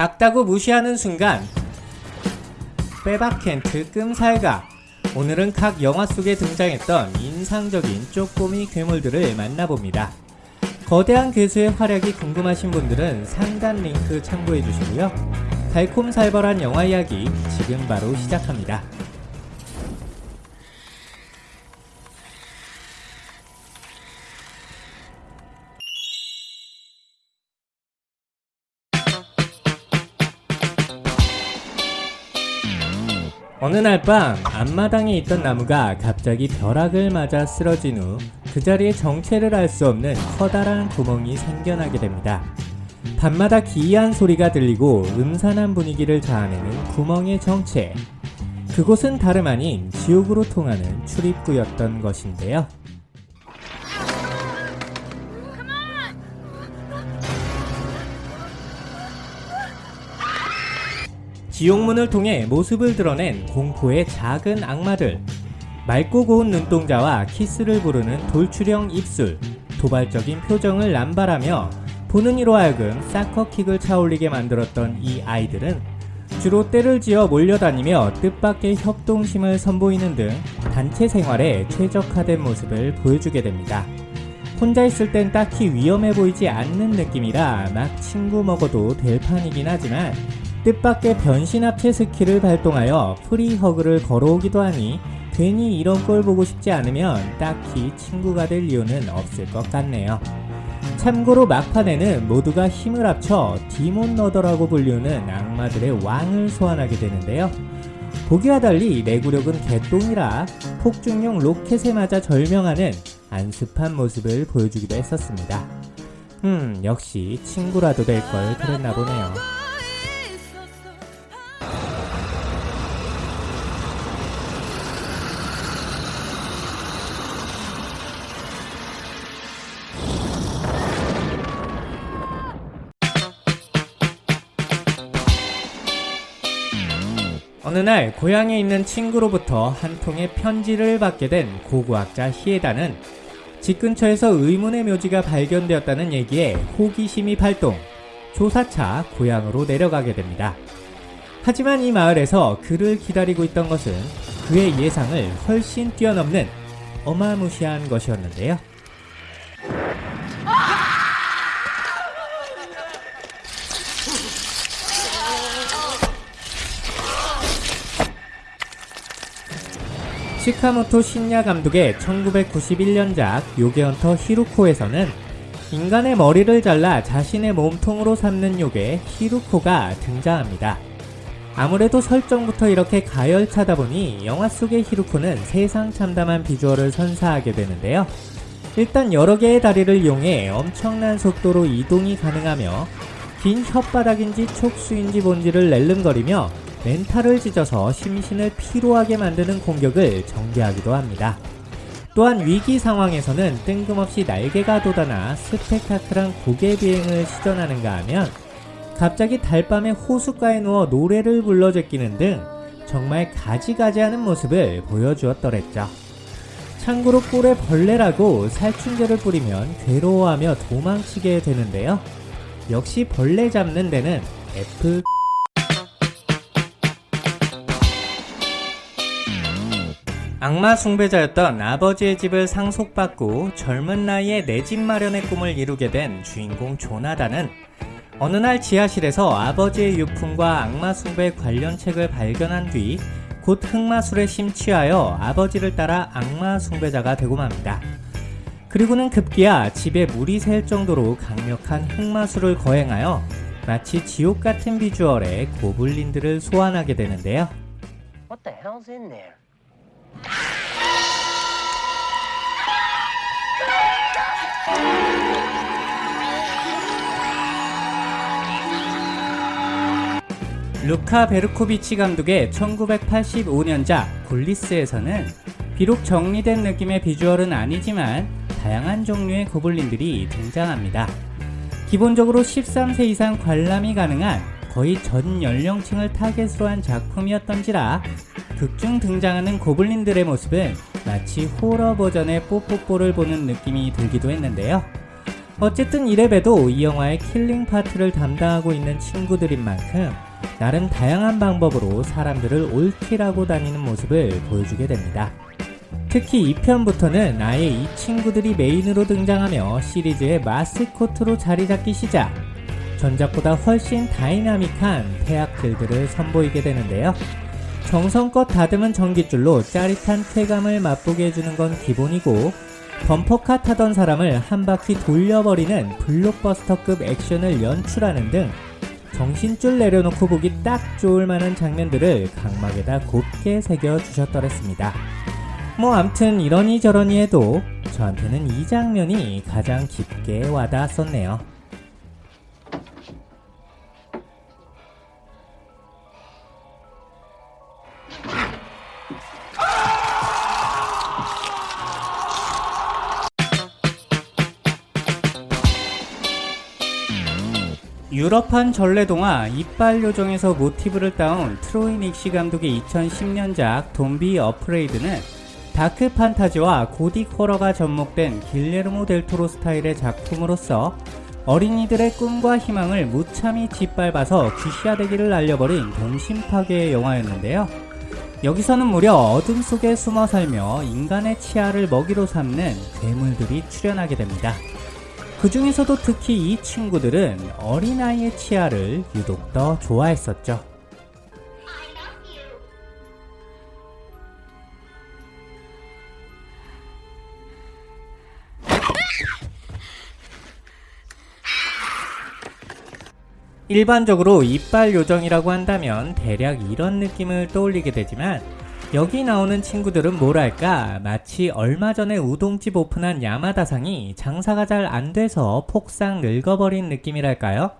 작다고 무시하는 순간 빼박켄트 끔살가 오늘은 각 영화 속에 등장했던 인상적인 쪼꼬미 괴물들을 만나봅니다. 거대한 괴수의 활약이 궁금하신 분들은 상단 링크 참고해 주시고요. 달콤살벌한 영화 이야기 지금 바로 시작합니다. 어느 날 밤 앞마당에 있던 나무가 갑자기 벼락을 맞아 쓰러진 후 그 자리에 정체를 알 수 없는 커다란 구멍이 생겨나게 됩니다. 밤마다 기이한 소리가 들리고 음산한 분위기를 자아내는 구멍의 정체. 그곳은 다름 아닌 지옥으로 통하는 출입구였던 것인데요. 지옥문을 통해 모습을 드러낸 공포의 작은 악마들. 맑고 고운 눈동자와 키스를 부르는 돌출형 입술, 도발적인 표정을 남발하며 보는 이로 하여금 사커킥을 차올리게 만들었던 이 아이들은 주로 때를 지어 몰려다니며 뜻밖의 협동심을 선보이는 등 단체 생활에 최적화된 모습을 보여주게 됩니다. 혼자 있을 땐 딱히 위험해 보이지 않는 느낌이라 막 친구 먹어도 될 판이긴 하지만 뜻밖의 변신 합체 스킬을 발동하여 free hug를 걸어오기도 하니 괜히 이런 걸 보고 싶지 않으면 딱히 친구가 될 이유는 없을 것 같네요. 참고로 막판에는 모두가 힘을 합쳐 demon lord라고 불리우는 악마들의 왕을 소환하게 되는데요. 보기와 달리 내구력은 개똥이라 폭죽용 로켓에 맞아 절명하는 안습한 모습을 보여주기도 했었습니다. 음, 역시 친구라도 될 걸 그랬나 보네요. 어느 날 고향에 있는 친구로부터 한 통의 편지를 받게 된 고고학자 히에다는 집 근처에서 의문의 묘지가 발견되었다는 얘기에 호기심이 발동, 조사차 고향으로 내려가게 됩니다. 하지만 이 마을에서 그를 기다리고 있던 것은 그의 예상을 훨씬 뛰어넘는 어마무시한 것이었는데요. 시카모토 신야 감독의 1991년작 요괴헌터 히루코에서는 인간의 머리를 잘라 자신의 몸통으로 삼는 요괴 히루코가 등장합니다. 아무래도 설정부터 이렇게 가열차다 보니 영화 속의 히루코는 세상 참담한 비주얼을 선사하게 되는데요. 일단 여러 개의 다리를 이용해 엄청난 속도로 이동이 가능하며 긴 혓바닥인지 촉수인지 뭔지를 낼름거리며 멘탈을 찢어서 심신을 피로하게 만드는 공격을 전개하기도 합니다. 또한 위기 상황에서는 뜬금없이 날개가 돋아나 스펙타클한 고개 비행을 시전하는가 하면 갑자기 달밤에 호숫가에 누워 노래를 불러 제끼는 등 정말 가지가지하는 모습을 보여주었더랬죠. 참고로 꿀에 벌레라고 살충제를 뿌리면 괴로워하며 도망치게 되는데요. 역시 벌레 잡는 데는 F 악마 숭배자였던 아버지의 집을 상속받고 젊은 나이에 내 집 마련의 꿈을 이루게 된 주인공 조나단은 어느 날 지하실에서 아버지의 유품과 악마 숭배 관련 책을 발견한 뒤 곧 흑마술에 심취하여 아버지를 따라 악마 숭배자가 되고 맙니다. 그리고는 급기야 집에 물이 셀 정도로 강력한 흑마술을 거행하여 마치 지옥 같은 비주얼의 고블린들을 소환하게 되는데요. What the hell's in there? 루카 베르코비치 감독의 1985년작 굴리스에서는 비록 정리된 느낌의 비주얼은 아니지만 다양한 종류의 고블린들이 등장합니다. 기본적으로 13세 이상 관람이 가능한 거의 전 연령층을 타겟으로 한 작품이었던지라 극중 등장하는 고블린들의 모습은 마치 호러 버전의 뽀뽀뽀를 보는 느낌이 들기도 했는데요. 어쨌든 이래봬도 이 영화의 killing part를 담당하고 있는 친구들인 만큼 나름 다양한 방법으로 사람들을 옳히라고 다니는 모습을 보여주게 됩니다. 특히 2편부터는 아예 이 친구들이 메인으로 등장하며 시리즈의 마스코트로 자리 잡기 시작. 전작보다 훨씬 다이나믹한 해악들을 선보이게 되는데요. 정성껏 다듬은 전깃줄로 짜릿한 쾌감을 맛보게 해주는 건 기본이고 범퍼카 타던 사람을 한 바퀴 돌려버리는 블록버스터급 액션을 연출하는 등 정신줄 내려놓고 보기 딱 좋을 만한 장면들을 각막에다 곱게 새겨주셨더랬습니다. 뭐 암튼 이러니 저러니 해도 저한테는 이 장면이 가장 깊게 와닿았었네요. 유럽판 전래동화 이빨 요정에서 모티브를 따온 트로이 닉시 감독의 2010년작 돈비 어프레이드는 다크 판타지와 고딕 호러가 접목된 길레르모 델토로 스타일의 작품으로서 어린이들의 꿈과 희망을 무참히 짓밟아서 귀싸대기를 날려버린 동심 파괴의 영화였는데요. 여기서는 무려 어둠 속에 숨어 살며 인간의 치아를 먹이로 삼는 괴물들이 출연하게 됩니다. 그 중에서도 특히 이 친구들은 어린아이의 치아를 유독 더 좋아했었죠. 일반적으로 이빨 요정이라고 한다면 대략 이런 느낌을 떠올리게 되지만 여기 나오는 친구들은 뭐랄까 마치 얼마 전에 우동집 오픈한 야마다상이 장사가 잘 안돼서 폭삭 늙어버린 느낌이랄까요?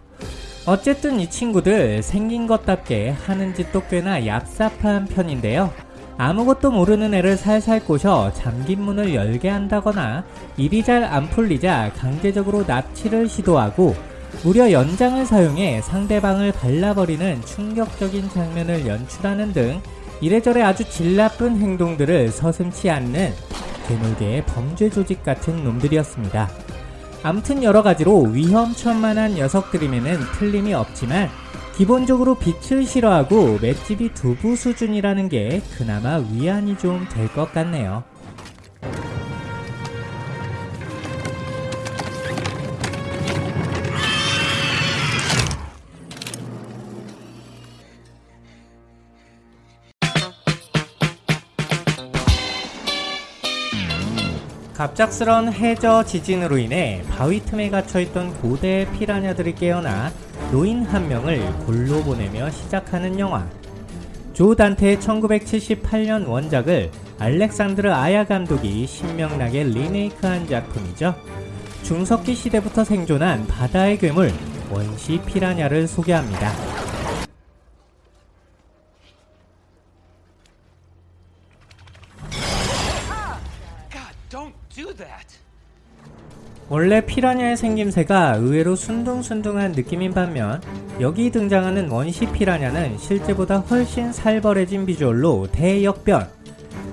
어쨌든 이 친구들 생긴 것답게 하는 짓도 꽤나 얍삽한 편인데요. 아무것도 모르는 애를 살살 꼬셔 잠긴 문을 열게 한다거나 일이 잘 안 풀리자 강제적으로 납치를 시도하고 무려 연장을 사용해 상대방을 발라버리는 충격적인 장면을 연출하는 등 이래저래 아주 질 나쁜 행동들을 서슴치 않는 괴물계의 범죄 조직 같은 놈들이었습니다. 암튼 여러가지로 위험천만한 녀석들임에는 틀림이 없지만 기본적으로 빛을 싫어하고 맷집이 두부 수준이라는 게 그나마 위안이 좀 될 것 같네요. 갑작스런 해저 지진으로 인해 바위 틈에 갇혀있던 고대 피라냐들이 깨어나 노인 한 명을 골로 보내며 시작하는 영화 조 단테의 1978년 원작을 알렉산드르 아야 감독이 신명나게 리메이크한 작품이죠. 중석기 시대부터 생존한 바다의 괴물 원시 피라냐를 소개합니다. 원래 피라냐의 생김새가 의외로 순둥순둥한 느낌인 반면 여기 등장하는 원시 피라냐는 실제보다 훨씬 살벌해진 비주얼로 대역변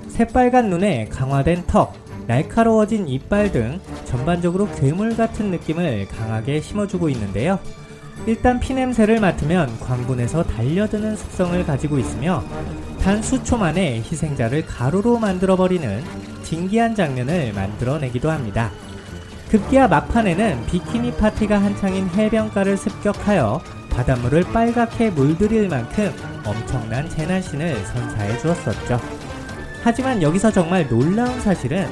새빨간 눈에 강화된 턱, 날카로워진 이빨 등 전반적으로 괴물 같은 느낌을 강하게 심어주고 있는데요. 일단 피냄새를 맡으면 광분에서 달려드는 습성을 가지고 있으며 단 수초 만에 희생자를 가루로 만들어버리는 진기한 장면을 만들어내기도 합니다. 급기야 막판에는 비키니 파티가 한창인 해변가를 습격하여 바닷물을 빨갛게 물들일 만큼 엄청난 재난신을 선사해 주었었죠. 하지만 여기서 정말 놀라운 사실은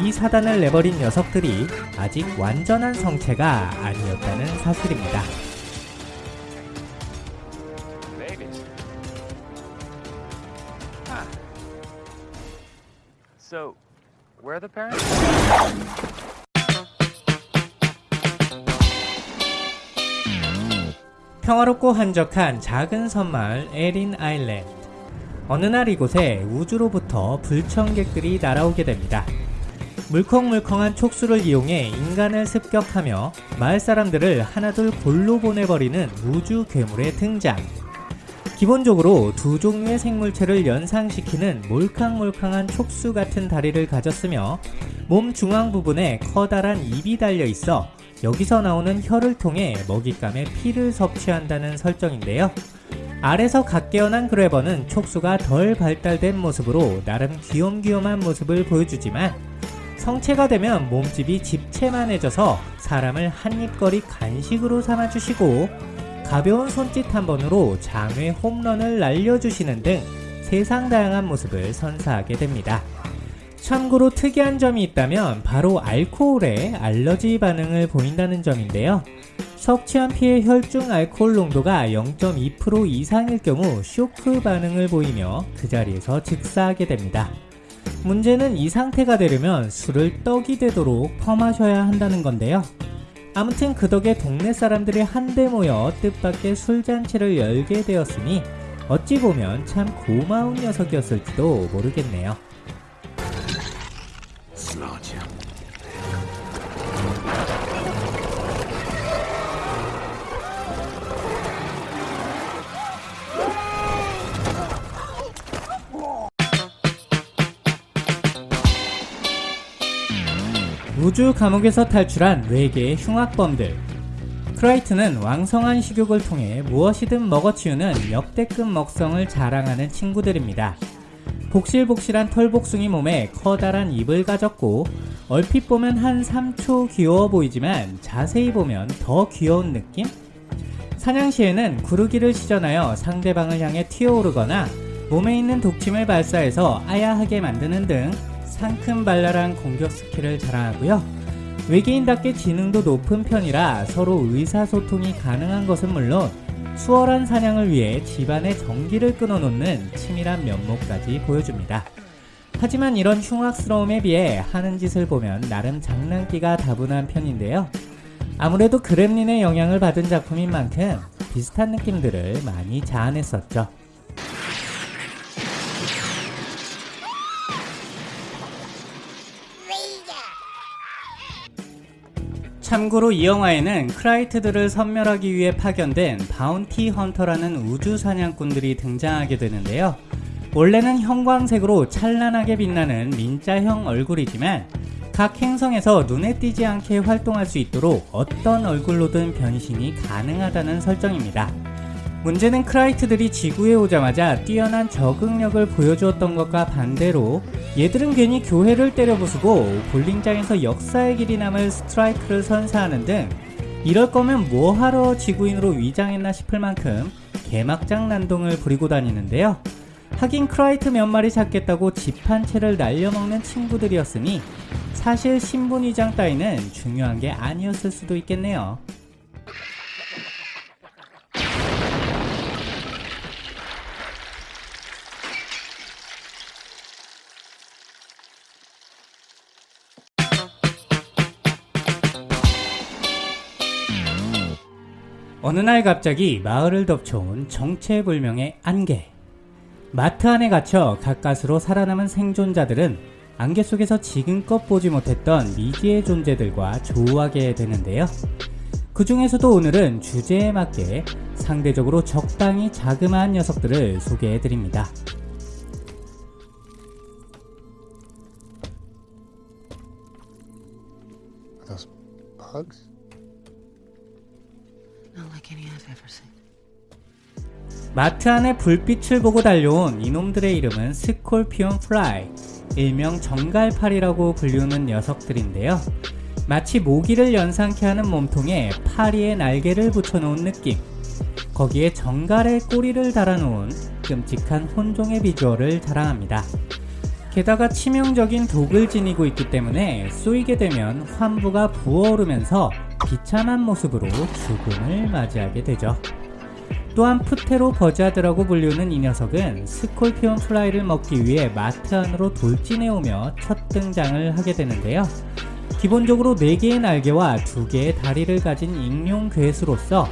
이 사단을 내버린 녀석들이 아직 완전한 성체가 아니었다는 사실입니다. 평화롭고 한적한 작은 섬마을 에린 아일랜드. 어느 날 이곳에 우주로부터 불청객들이 날아오게 됩니다. 물컹물컹한 촉수를 이용해 인간을 습격하며 마을 사람들을 하나둘 골로 보내버리는 우주 괴물의 등장. 기본적으로 두 종류의 생물체를 연상시키는 몰캉몰캉한 촉수 같은 다리를 가졌으며 몸 중앙 부분에 커다란 입이 달려 있어 여기서 나오는 혀를 통해 먹잇감의 피를 섭취한다는 설정인데요. 알에서 갓 깨어난 그래버는 촉수가 덜 발달된 모습으로 나름 귀염귀염한 모습을 보여주지만 성체가 되면 몸집이 집채만해져서 사람을 한입거리 간식으로 삼아주시고 가벼운 손짓 한 번으로 장외 홈런을 날려주시는 등 세상 다양한 모습을 선사하게 됩니다. 참고로 특이한 점이 있다면 바로 알코올에 알러지 반응을 보인다는 점인데요. 섭취한 피의 혈중 알코올 농도가 0.2% 이상일 경우 쇼크 반응을 보이며 그 자리에서 즉사하게 됩니다. 문제는 이 상태가 되려면 술을 떡이 되도록 퍼마셔야 한다는 건데요. 아무튼 그 덕에 동네 사람들이 한데 모여 뜻밖의 술잔치를 열게 되었으니 어찌 보면 참 고마운 녀석이었을지도 모르겠네요. 우주 감옥에서 탈출한 4개의 흉악범들. 크라이트는 왕성한 식욕을 통해 무엇이든 먹어치우는 역대급 먹성을 자랑하는 친구들입니다. 복실복실한 털복숭이 몸에 커다란 입을 가졌고 얼핏 보면 한 3초 귀여워 보이지만 자세히 보면 더 귀여운 느낌? 사냥 시에는 구르기를 시전하여 상대방을 향해 튀어오르거나 몸에 있는 독침을 발사해서 아야하게 만드는 등 상큼발랄한 공격 스킬을 자랑하고요. 외계인답게 지능도 높은 편이라 서로 의사소통이 가능한 것은 물론 수월한 사냥을 위해 집안의 전기를 끊어놓는 치밀한 면모까지 보여줍니다. 하지만 이런 흉악스러움에 비해 하는 짓을 보면 나름 장난기가 다분한 편인데요. 아무래도 그렘린의 영향을 받은 작품인 만큼 비슷한 느낌들을 많이 자아냈었죠. 참고로 이 영화에는 크라이트들을 섬멸하기 위해 파견된 바운티 헌터라는 우주 사냥꾼들이 등장하게 되는데요. 원래는 형광색으로 찬란하게 빛나는 민자형 얼굴이지만 각 행성에서 눈에 띄지 않게 활동할 수 있도록 어떤 얼굴로든 변신이 가능하다는 설정입니다. 문제는 크라이트들이 지구에 오자마자 뛰어난 적응력을 보여주었던 것과 반대로 얘들은 괜히 교회를 때려부수고 볼링장에서 역사의 길이 남을 스트라이크를 선사하는 등 이럴 거면 뭐하러 지구인으로 위장했나 싶을 만큼 개막장 난동을 부리고 다니는데요. 하긴 크라이트 몇 마리 잡겠다고 집 한 채를 날려먹는 친구들이었으니 사실 신분 위장 따위는 중요한 게 아니었을 수도 있겠네요. 어느 날 갑자기 마을을 덮쳐온 정체불명의 안개. 마트 안에 갇혀 가까스로 살아남은 생존자들은 안개 속에서 지금껏 보지 못했던 미지의 존재들과 조우하게 되는데요. 그 중에서도 오늘은 주제에 맞게 상대적으로 적당히 자그마한 녀석들을 소개해 드립니다. Are those bugs? 마트 안에 불빛을 보고 달려온 이놈들의 이름은 scorpion fly, 일명 전갈파리라고 불리우는 녀석들인데요. 마치 모기를 연상케 하는 몸통에 파리의 날개를 붙여놓은 느낌. 거기에 전갈의 꼬리를 달아놓은 끔찍한 혼종의 비주얼을 자랑합니다. 게다가 치명적인 독을 지니고 있기 때문에 쏘이게 되면 환부가 부어오르면서 비참한 모습으로 죽음을 맞이하게 되죠. 또한 pterobuzzard라고 불리우는 이 녀석은 scorpion fly를 먹기 위해 마트 안으로 돌진해오며 첫 등장을 하게 되는데요. 기본적으로 4개의 날개와 2개의 다리를 가진 익룡 괴수로서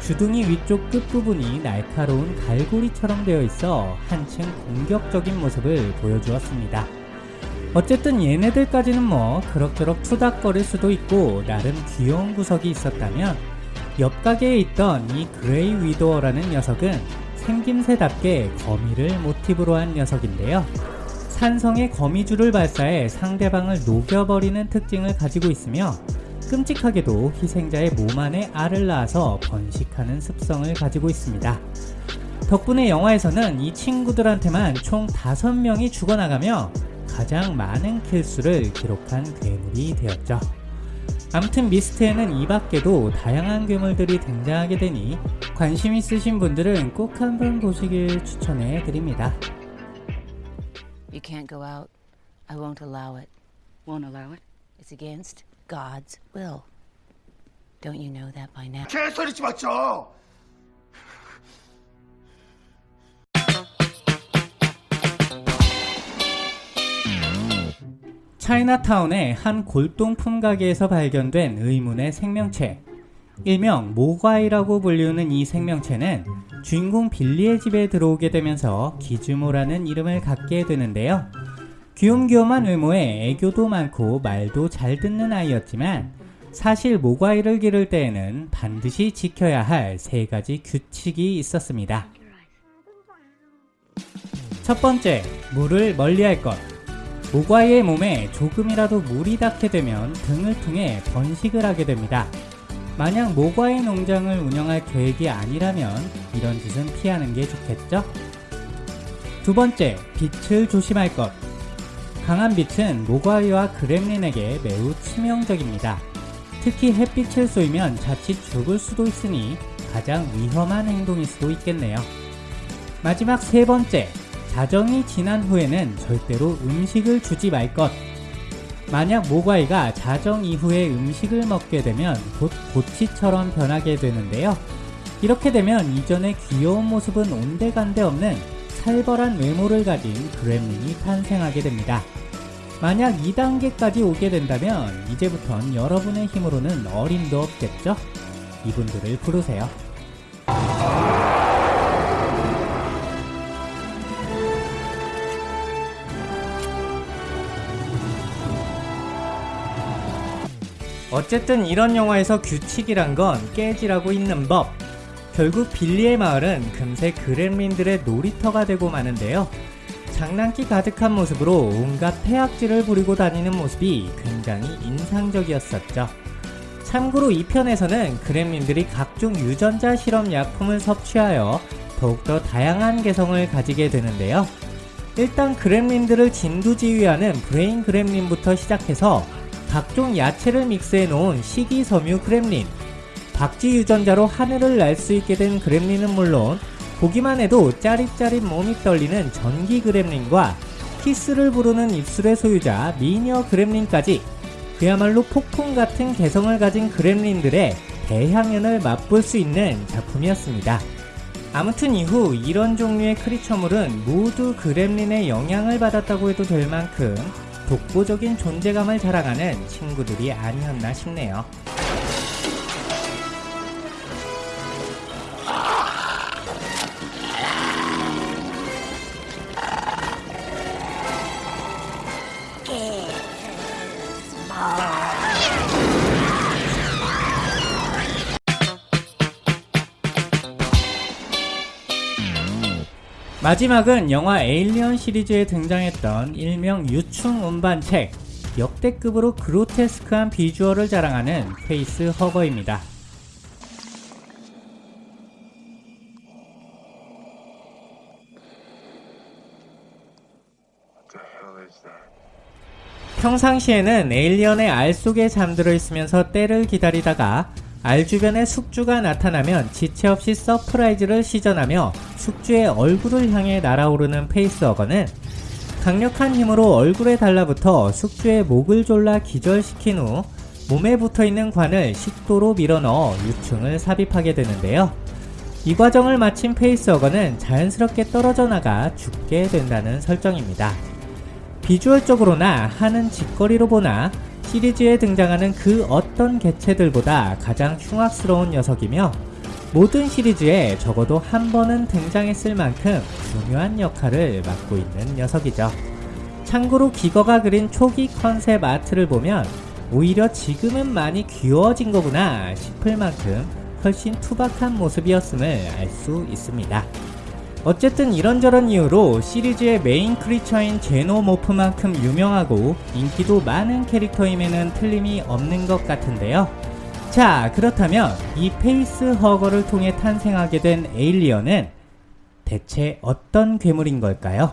주둥이 위쪽 끝부분이 날카로운 갈고리처럼 되어 있어 한층 공격적인 모습을 보여주었습니다. 어쨌든 얘네들까지는 뭐 그럭저럭 투닥거릴 수도 있고 나름 귀여운 구석이 있었다면 옆 가게에 있던 이 Gray Widower라는 녀석은 생김새답게 거미를 모티브로 한 녀석인데요. 산성의 거미줄을 발사해 상대방을 녹여버리는 특징을 가지고 있으며 끔찍하게도 희생자의 몸 안에 알을 낳아서 번식하는 습성을 가지고 있습니다. 덕분에 영화에서는 이 친구들한테만 총 5명이 죽어나가며 가장 많은 킬수를 기록한 괴물이 되었죠. 아무튼 미스트에는 이 밖에도 다양한 괴물들이 등장하게 되니 관심 있으신 분들은 꼭 한번 보시길 추천해 드립니다. You can't go out. I won't allow it. Won't allow it? It's against God's will. Don't you know that by now? 개소리치 마죠. 차이나타운의 한 골동품 가게에서 발견된 의문의 생명체. 일명 모과이라고 불리우는 이 생명체는 주인공 빌리의 집에 들어오게 되면서 기즈모라는 이름을 갖게 되는데요. 귀염귀염한 외모에 애교도 많고 말도 잘 듣는 아이였지만 사실 모과이를 기를 때에는 반드시 지켜야 할 세 가지 규칙이 있었습니다. 첫 번째, 물을 멀리할 것. 모과이의 몸에 조금이라도 물이 닿게 되면 등을 통해 번식을 하게 됩니다. 만약 모과이 농장을 운영할 계획이 아니라면 이런 짓은 피하는 게 좋겠죠? 두 번째, 빛을 조심할 것. 강한 빛은 모과이와 그렘린에게 매우 치명적입니다. 특히 햇빛을 쏘이면 자칫 죽을 수도 있으니 가장 위험한 행동일 수도 있겠네요. 마지막 세 번째, 자정이 지난 후에는 절대로 음식을 주지 말 것. 만약 모과이가 자정 이후에 음식을 먹게 되면 곧 고치처럼 변하게 되는데요. 이렇게 되면 이전의 귀여운 모습은 온데간데 없는 살벌한 외모를 가진 그렘린이 탄생하게 됩니다. 만약 2단계까지 오게 된다면 이제부턴 여러분의 힘으로는 어림도 없겠죠? 이분들을 부르세요. 어쨌든 이런 영화에서 규칙이란 건 깨지라고 있는 법. 결국 빌리의 마을은 금세 그렘린들의 놀이터가 되고 마는데요. 장난기 가득한 모습으로 온갖 폐악질을 부리고 다니는 모습이 굉장히 인상적이었었죠. 참고로 이 편에서는 그렘린들이 각종 유전자 실험 약품을 섭취하여 더욱더 다양한 개성을 가지게 되는데요. 일단 그렘린들을 진두지휘하는 브레인 그렘린부터 시작해서 각종 야채를 믹스해 놓은 식이섬유 그렘린, 박쥐 유전자로 하늘을 날 수 있게 된 그렘린은 물론 보기만 해도 짜릿짜릿 몸이 떨리는 전기 그렘린과 키스를 부르는 입술의 소유자 미녀 그렘린까지 그야말로 폭풍 같은 개성을 가진 그렘린들의 대향연을 맛볼 수 있는 작품이었습니다. 아무튼 이후 이런 종류의 크리처물은 모두 그렘린의 영향을 받았다고 해도 될 만큼 독보적인 존재감을 자랑하는 친구들이 아니었나 싶네요. 마지막은 영화 에일리언 시리즈에 등장했던 일명 유충 운반책 역대급으로 그로테스크한 비주얼을 자랑하는 facehugger입니다. 평상시에는 에일리언의 알 속에 잠들어 있으면서 때를 기다리다가 알 주변에 숙주가 나타나면 지체 없이 surprise를 시전하며 숙주의 얼굴을 향해 날아오르는 facehugger는 강력한 힘으로 얼굴에 달라붙어 숙주의 목을 졸라 기절시킨 후 몸에 붙어있는 관을 식도로 밀어넣어 유충을 삽입하게 되는데요. 이 과정을 마친 페이스어거는 자연스럽게 떨어져 나가 죽게 된다는 설정입니다. 비주얼적으로나 하는 짓거리로 보나 시리즈에 등장하는 그 어떤 개체들보다 가장 흉악스러운 녀석이며 모든 시리즈에 적어도 한 번은 등장했을 만큼 중요한 역할을 맡고 있는 녀석이죠. 참고로 기거가 그린 초기 concept art를 보면 오히려 지금은 많이 귀여워진 거구나 싶을 만큼 훨씬 투박한 모습이었음을 알 수 있습니다. 어쨌든 이런저런 이유로 시리즈의 메인 creature인 xenomorph만큼 유명하고 인기도 많은 캐릭터임에는 틀림이 없는 것 같은데요. 자, 그렇다면 이 facehugger를 통해 탄생하게 된 에일리언은 대체 어떤 괴물인 걸까요?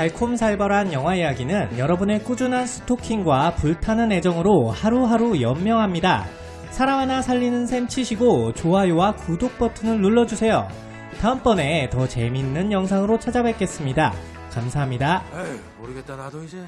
달콤살벌한 영화 이야기는 여러분의 꾸준한 스토킹과 불타는 애정으로 하루하루 연명합니다. 사람 하나 살리는 셈 치시고 좋아요와 구독 버튼을 눌러주세요. 다음번에 더 재밌는 영상으로 찾아뵙겠습니다. 감사합니다. 에이, 모르겠다 나도 이제.